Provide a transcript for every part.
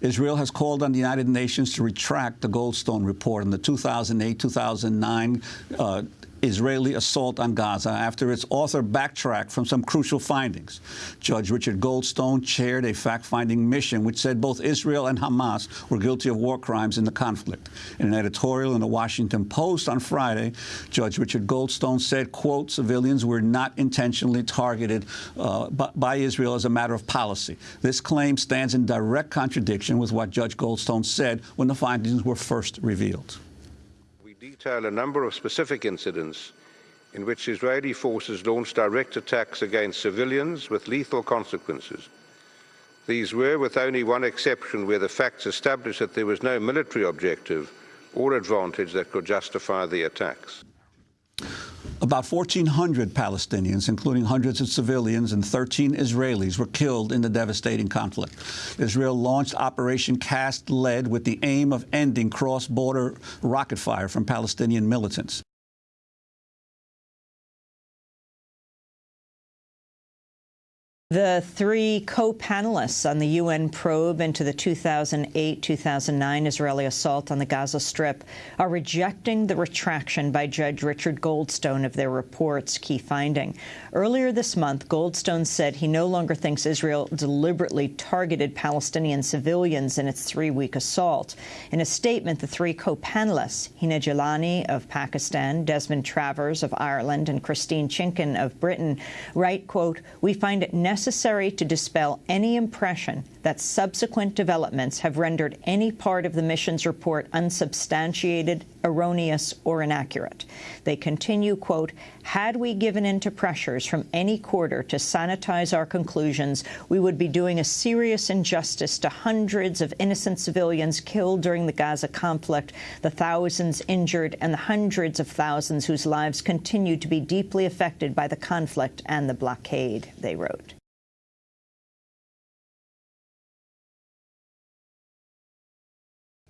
Israel has called on the United Nations to retract the Goldstone report. On the 2008-2009 uh, Israeli assault on Gaza after its author backtracked from some crucial findings. Judge Richard Goldstone chaired a fact-finding mission which said both Israel and Hamas were guilty of war crimes in the conflict. In an editorial in the Washington Post on Friday, Judge Richard Goldstone said, quote, civilians were not intentionally targeted uh, by, by Israel as a matter of policy. This claim stands in direct contradiction with what Judge Goldstone said when the findings were first revealed detail a number of specific incidents in which Israeli forces launched direct attacks against civilians with lethal consequences. These were, with only one exception, where the facts established that there was no military objective or advantage that could justify the attacks. About 1,400 Palestinians, including hundreds of civilians and 13 Israelis, were killed in the devastating conflict. Israel launched Operation Cast Lead with the aim of ending cross-border rocket fire from Palestinian militants. The three co-panelists on the UN probe into the 2008-2009 Israeli assault on the Gaza Strip are rejecting the retraction by Judge Richard Goldstone of their report's key finding. Earlier this month, Goldstone said he no longer thinks Israel deliberately targeted Palestinian civilians in its three-week assault. In a statement, the three co-panelists, Hina Jilani of Pakistan, Desmond Travers of Ireland, and Christine Chinkin of Britain, write, quote, we find it necessary necessary to dispel any impression that subsequent developments have rendered any part of the mission's report unsubstantiated, erroneous, or inaccurate. They continue, quote, had we given in to pressures from any quarter to sanitize our conclusions, we would be doing a serious injustice to hundreds of innocent civilians killed during the Gaza conflict, the thousands injured, and the hundreds of thousands whose lives continue to be deeply affected by the conflict and the blockade, they wrote.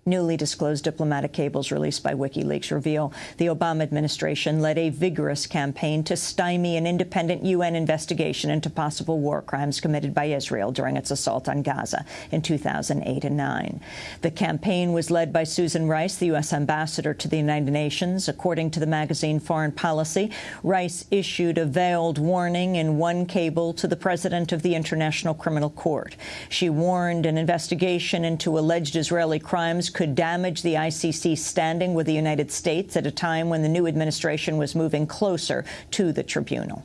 Newly disclosed diplomatic cables released by WikiLeaks reveal the Obama administration led a vigorous campaign to stymie an independent UN investigation into possible war crimes committed by Israel during its assault on Gaza in 2008 and 9. The campaign was led by Susan Rice, the U.S. ambassador to the United Nations. According to the magazine Foreign Policy, Rice issued a veiled warning in one cable to the president of the International Criminal Court. She warned an investigation into alleged Israeli crimes could damage the ICC's standing with the United States at a time when the new administration was moving closer to the tribunal.